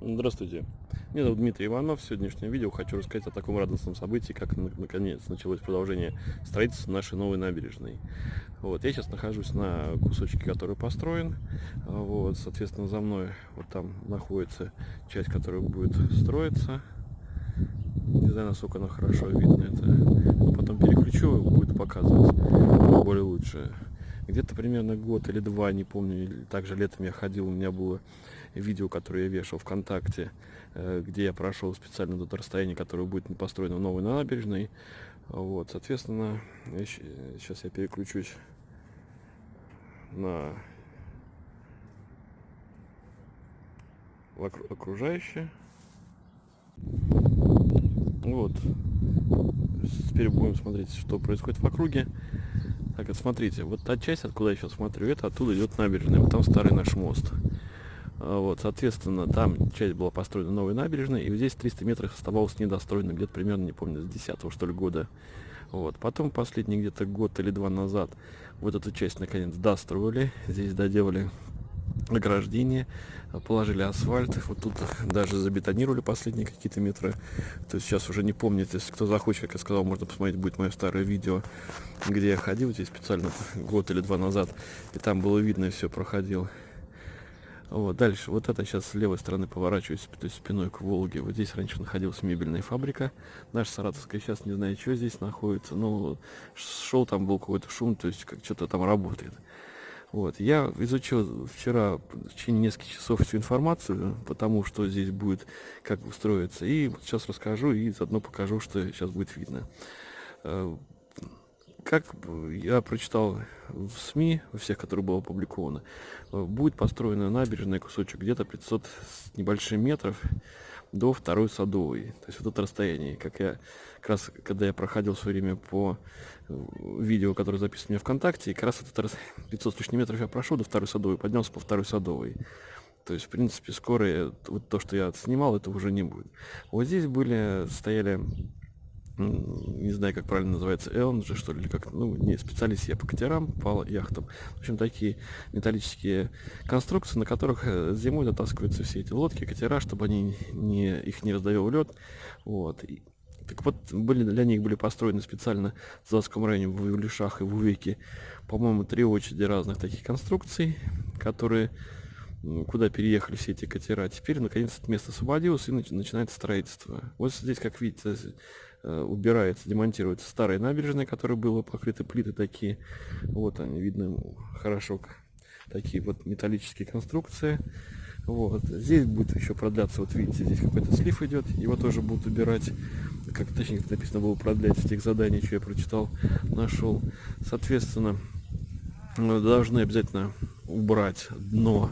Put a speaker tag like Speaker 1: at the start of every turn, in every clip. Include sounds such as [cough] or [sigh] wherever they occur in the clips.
Speaker 1: Здравствуйте, меня зовут Дмитрий Иванов. В сегодняшнем видео хочу рассказать о таком радостном событии, как наконец началось продолжение строительства нашей новой набережной. Вот, я сейчас нахожусь на кусочке, который построен. Вот, соответственно, за мной вот там находится часть, которая будет строиться. Не знаю, насколько она хорошо видно это. Потом переключу, будет показывать более лучше. Где-то примерно год или два, не помню, также летом я ходил, у меня было видео, которое я вешал ВКонтакте, э, где я прошел специально до расстояния, которое будет построено в новой набережной. Вот, соответственно, сейчас я переключусь на окружающее. Вот. Теперь будем смотреть, что происходит в округе. Так, вот смотрите, вот та часть, откуда я сейчас смотрю, это оттуда идет набережная, вот там старый наш мост. А, вот, соответственно, там часть была построена новой набережной, и вот здесь 300 метров оставалось недостроено, где-то примерно, не помню, с 10 что ли года. Вот. Потом последний где-то год или два назад вот эту часть наконец достроили, здесь доделали ограждение, положили асфальт, вот тут даже забетонировали последние какие-то метры. То есть сейчас уже не помнит, если кто захочет, как я сказал, можно посмотреть, будет мое старое видео, где я ходил здесь специально год или два назад, и там было видно, все проходил. Вот, дальше, вот это сейчас с левой стороны поворачиваюсь, то есть спиной к Волге. Вот здесь раньше находилась мебельная фабрика. Наша Саратовская сейчас не знаю, что здесь находится. Но шел там был какой-то шум, то есть как что-то там работает. Вот. Я изучил вчера в течение нескольких часов всю информацию, потому что здесь будет, как устроиться. И сейчас расскажу и заодно покажу, что сейчас будет видно. Э, как я прочитал в СМИ, во всех, которые было опубликовано, э, будет построена набережная кусочек где-то 500 с небольшим метров до второй садовой. То есть вот это расстояние. Как я как раз, когда я проходил в свое время по э, видео, которое записано у ВКонтакте, и как раз это 500 с лишним метров я прошел до второй садовой, поднялся по второй садовой. То есть, в принципе, скоро вот то, что я снимал, это уже не будет. Вот здесь были, стояли не знаю, как правильно называется, Элн же, что ли, или как, ну, не специалист я по катерам, по яхтам. В общем, такие металлические конструкции, на которых э, зимой затаскиваются все эти лодки, катера, чтобы они не, их не раздавил лед. Вот. И, так вот, были, для них были построены специально в Заводском районе в Улишах и в Увеке, по-моему, три очереди разных таких конструкций, которые куда переехали все эти катера. Теперь, наконец, это место освободилось и начинается строительство. Вот здесь, как видите, Э, убирается, демонтируется старая набережная, которая была покрыта плиты такие. Вот они, видно хорошо. Такие вот металлические конструкции. Вот. Здесь будет еще продляться, вот видите, здесь какой-то слив идет, его тоже будут убирать, как точнее как написано было продлять с тех заданий, что я прочитал, нашел. Соответственно, должны обязательно убрать дно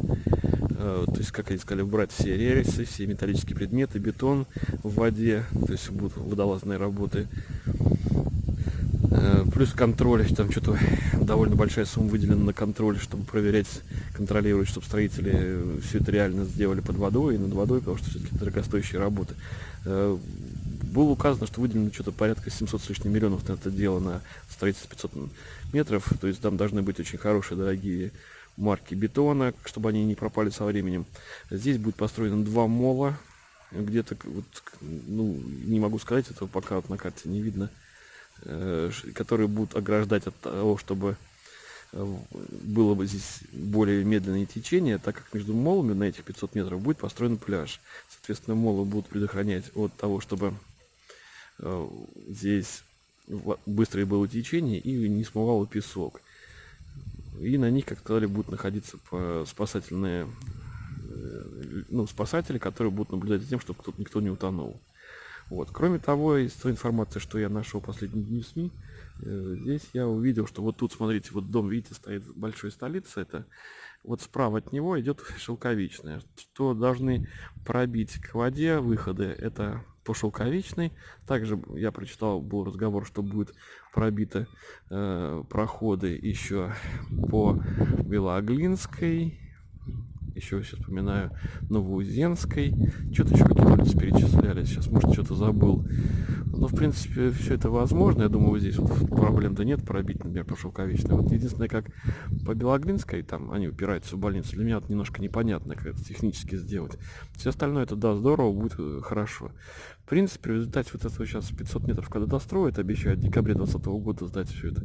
Speaker 1: Э, то есть, как они сказали, убрать все рельсы, все металлические предметы, бетон в воде, то есть будут водолазные работы. Э, плюс контроль, там что-то довольно большая сумма выделена на контроль, чтобы проверять, контролировать, чтобы строители все это реально сделали под водой и над водой, потому что все-таки дорогостоящие работы. Э, было указано, что выделено что-то порядка 700 с лишним миллионов на это дело, на строительство 500 метров, то есть там должны быть очень хорошие, дорогие марки бетона, чтобы они не пропали со временем. Здесь будет построено два мола. Где-то, вот, ну, не могу сказать, этого пока вот на карте не видно. Э, которые будут ограждать от того, чтобы э, было бы здесь более медленное течение, так как между молами на этих 500 метров будет построен пляж. Соответственно, молы будут предохранять от того, чтобы э, здесь быстрое было течение и не смывало песок. И на них, как сказали, будут находиться спасательные э, ну, спасатели, которые будут наблюдать за тем, чтобы кто никто не утонул. Вот. Кроме того, из той информации, что я нашел последние дни в СМИ, э, здесь я увидел, что вот тут, смотрите, вот дом, видите, стоит большой столица, это вот справа от него идет [laughs] шелковичная, что должны пробить к воде выходы, это по шелковичной. Также я прочитал, был разговор, что будет пробиты э, проходы еще по Белоглинской, еще сейчас вспоминаю, Новоузенской. Что-то еще какие-то перечисляли, сейчас, может, что-то забыл. Ну, в принципе, все это возможно. Я думаю, здесь вот проблем-то нет пробить, например, по Шелковичной. Вот единственное, как по Белоглинской, там они упираются в больницу, для меня вот немножко непонятно, как это технически сделать. Все остальное это, да, здорово, будет э, хорошо. В принципе, в результате вот этого сейчас 500 метров, когда достроят, обещают в декабре 2020 года сдать все это,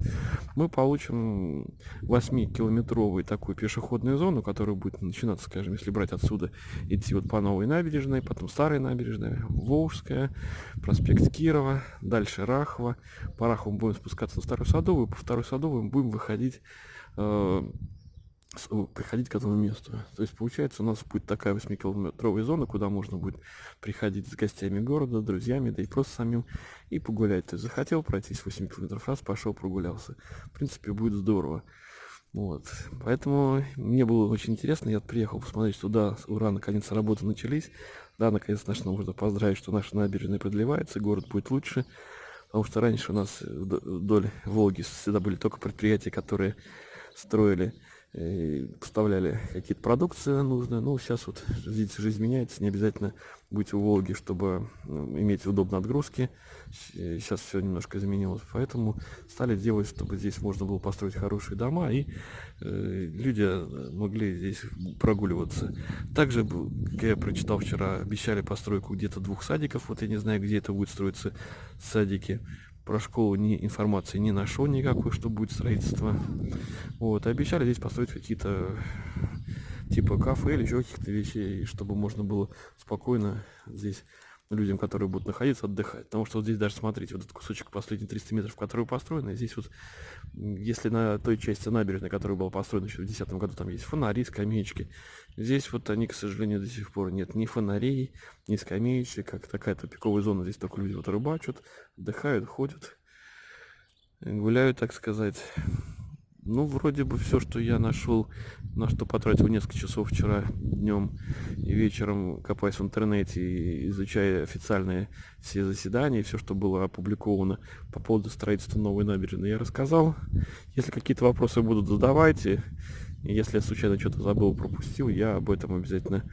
Speaker 1: мы получим 8-километровую такую пешеходную зону, которая будет начинаться, скажем, если брать отсюда, идти вот по новой набережной, потом старой набережной, Волжская, проспект Кирова, дальше Рахова. По Рахову будем спускаться на Старую Садовую, по Второй Садовой будем выходить э, приходить к этому месту. То есть, получается, у нас будет такая 8-километровая зона, куда можно будет приходить с гостями города, друзьями, да и просто самим, и погулять. То есть, захотел пройтись 8 километров, раз пошел, прогулялся. В принципе, будет здорово. Вот. Поэтому мне было очень интересно. Я приехал посмотреть, что да, ура, наконец работы начались. Да, наконец начну можно поздравить, что наша набережная продлевается, город будет лучше. Потому что раньше у нас вдоль Волги всегда были только предприятия, которые строили поставляли какие-то продукции нужные. Ну, сейчас вот, видите, жизнь меняется, не обязательно быть у Волги, чтобы ну, иметь удобные отгрузки. Сейчас все немножко изменилось, поэтому стали делать, чтобы здесь можно было построить хорошие дома, и э, люди могли здесь прогуливаться. Также, как я прочитал вчера, обещали постройку где-то двух садиков, вот я не знаю, где это будет строиться садики про школу ни информации не нашел никакой, что будет строительство. Вот, обещали здесь построить какие-то типа кафе или еще каких-то вещей, чтобы можно было спокойно здесь людям, которые будут находиться, отдыхать. Потому что вот здесь даже, смотрите, вот этот кусочек последние 300 метров, который построен, здесь вот, если на той части набережной, которая была построена еще в 2010 году, там есть фонари, скамеечки, здесь вот они, к сожалению, до сих пор нет ни фонарей, ни скамеечек, как такая тупиковая зона, здесь только люди вот рыбачат, отдыхают, ходят, гуляют, так сказать. Ну, вроде бы все, что я нашел, на что потратил несколько часов вчера днем и вечером, копаясь в интернете и изучая официальные все заседания, все, что было опубликовано по поводу строительства новой набережной, я рассказал. Если какие-то вопросы будут, задавайте. И если я случайно что-то забыл, пропустил, я об этом обязательно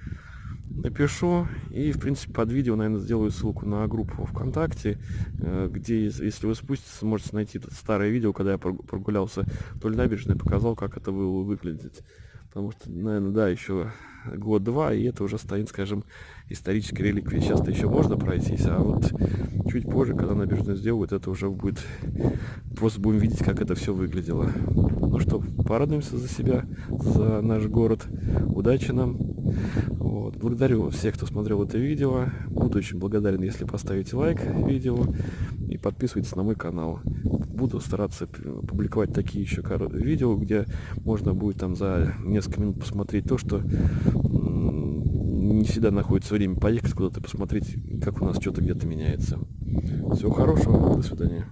Speaker 1: напишу и в принципе под видео наверное сделаю ссылку на группу вконтакте э, где если вы спуститесь сможете найти старое видео когда я прогулялся вдоль набережной показал как это было выглядеть. Потому что наверное да еще год-два и это уже станет скажем исторической реликвией. Сейчас-то еще можно пройтись а вот чуть позже когда набережную сделают это уже будет просто будем видеть как это все выглядело. Ну что порадуемся за себя за наш город. Удачи нам вот. Благодарю всех, кто смотрел это видео. Буду очень благодарен, если поставите лайк видео и подписывайтесь на мой канал. Буду стараться публиковать такие еще видео, где можно будет там за несколько минут посмотреть то, что не всегда находится время поехать куда-то посмотреть, как у нас что-то где-то меняется. Всего хорошего, до свидания.